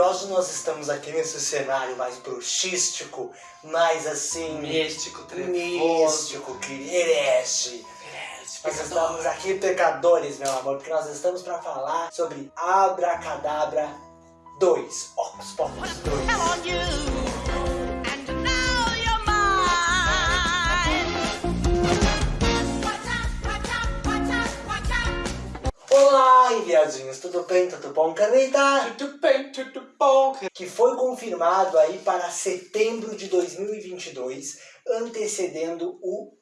hoje nós estamos aqui nesse cenário mais bruxístico, mais assim... Místico, trevoso. Místico, que herege. Nós estamos aqui pecadores, meu amor, porque nós estamos para falar sobre Abracadabra 2, Ocus Pocus 2. Olá, enviadinhos, tudo bem, tudo bom, Caneta? Tudo bem, tudo bom. Que foi confirmado aí para setembro de 2022, antecedendo o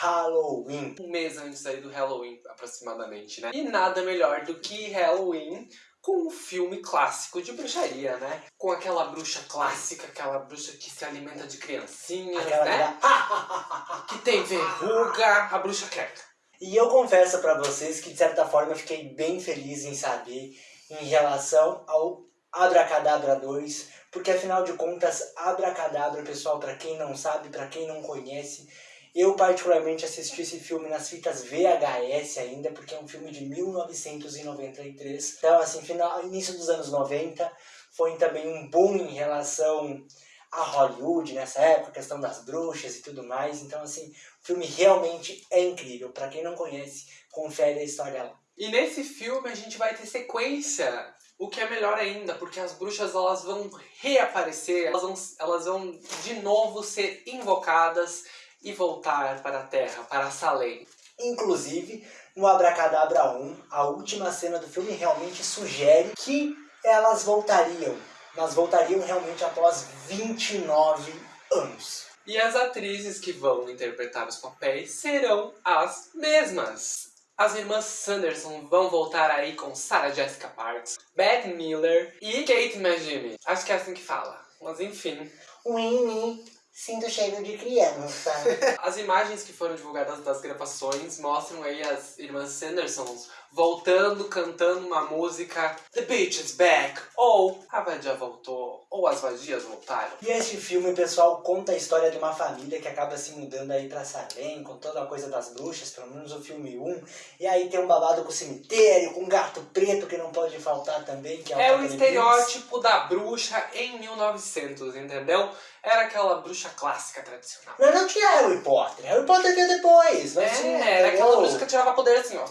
Halloween. Um mês antes aí do Halloween, aproximadamente, né? E nada melhor do que Halloween com um filme clássico de bruxaria, né? Com aquela bruxa clássica, aquela bruxa que se alimenta de criancinhas, Aquela né? Que tem verruga, a bruxa creca. E eu confesso pra vocês que de certa forma eu fiquei bem feliz em saber em relação ao Abracadabra 2, porque afinal de contas, Abracadabra, pessoal, pra quem não sabe, pra quem não conhece, eu particularmente assisti esse filme nas fitas VHS ainda, porque é um filme de 1993. Então, assim, final, início dos anos 90, foi também um boom em relação a Hollywood nessa época, questão das bruxas e tudo mais. Então, assim, o filme realmente é incrível. Pra quem não conhece, confere a história lá. E nesse filme a gente vai ter sequência, o que é melhor ainda, porque as bruxas elas vão reaparecer, elas vão, elas vão de novo ser invocadas e voltar para a Terra, para Salem. Inclusive, no Abracadabra 1, a última cena do filme realmente sugere que elas voltariam. Elas voltariam realmente após 29 anos. E as atrizes que vão interpretar os papéis serão as mesmas. As irmãs Sanderson vão voltar aí com Sarah Jessica Parks, Beth Miller e Kate Magimi. Acho que é assim que fala, mas enfim. Winnie, sinto cheiro de criança. As imagens que foram divulgadas das gravações mostram aí as irmãs Sandersons voltando, cantando uma música The Beach is Back, ou A Vadia Voltou, ou As Vadias Voltaram. E este filme, pessoal, conta a história de uma família que acaba se mudando aí pra Salem, com toda a coisa das bruxas, pelo menos o filme 1. E aí tem um babado com o cemitério, com um gato preto que não pode faltar também, que é o É o estereótipo da bruxa em 1900, entendeu? Era aquela bruxa clássica tradicional. Mas não tinha Harry Potter, Harry Potter veio depois. Não tinha, É, era aquela entendeu? bruxa que tirava poder assim, ó.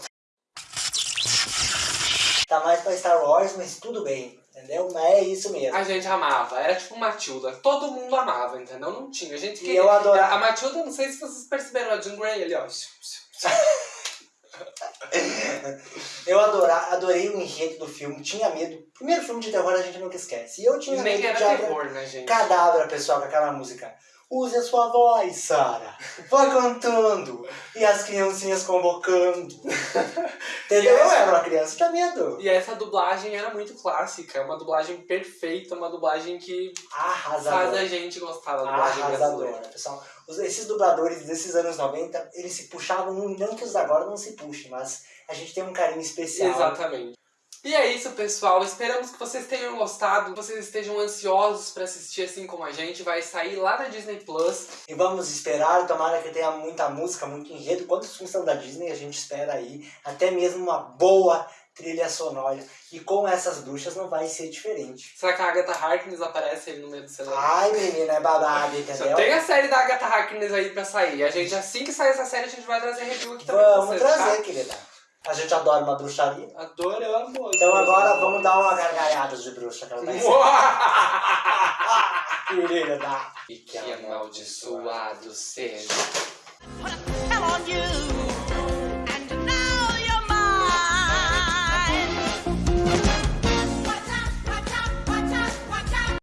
Tá mais pra Star Wars, mas tudo bem, entendeu? Mas é isso mesmo. A gente amava, era tipo Matilda. Todo mundo amava, entendeu? Não tinha. A gente E queria. eu adorava. A Matilda, não sei se vocês perceberam, a Jean Grey ali, ó. Eu adora, adorei o enredo do filme, tinha medo. Primeiro filme de terror a gente nunca esquece. E eu tinha Nem medo era de terror, né, gente? Cadabra, pessoal, com aquela música. Use a sua voz, Sara. Vai cantando. E as criancinhas convocando. Entendeu? Eu era uma criança, tinha medo. E essa dublagem era muito clássica, é uma dublagem perfeita, uma dublagem que faz a Arrasadora. gente gostar da dublagem Arrasadora, brasileira. pessoal. Esses dubladores desses anos 90, eles se puxavam, não que os da agora não se puxem, mas a gente tem um carinho especial. Exatamente. E é isso, pessoal. Esperamos que vocês tenham gostado, que vocês estejam ansiosos pra assistir assim como a gente. Vai sair lá na Disney Plus. E vamos esperar, tomara que tenha muita música, muito enredo. Quantos filmes são da Disney, a gente espera aí. Até mesmo uma boa trilha sonora. E com essas bruxas não vai ser diferente. Será que a Agatha Harkness aparece aí no meio do cenário? Ai, menina, é babado, entendeu? tem a série da Agatha Harkness aí pra sair. A gente, assim que sair essa série, a gente vai trazer review aqui também Vamos pra vocês, trazer, tá? querida. A gente adora uma bruxaria. Adoramos! Então agora vamos dar uma gargalhada de bruxa que ela vai ser. Querida, tá? E que amaldiçoado seja.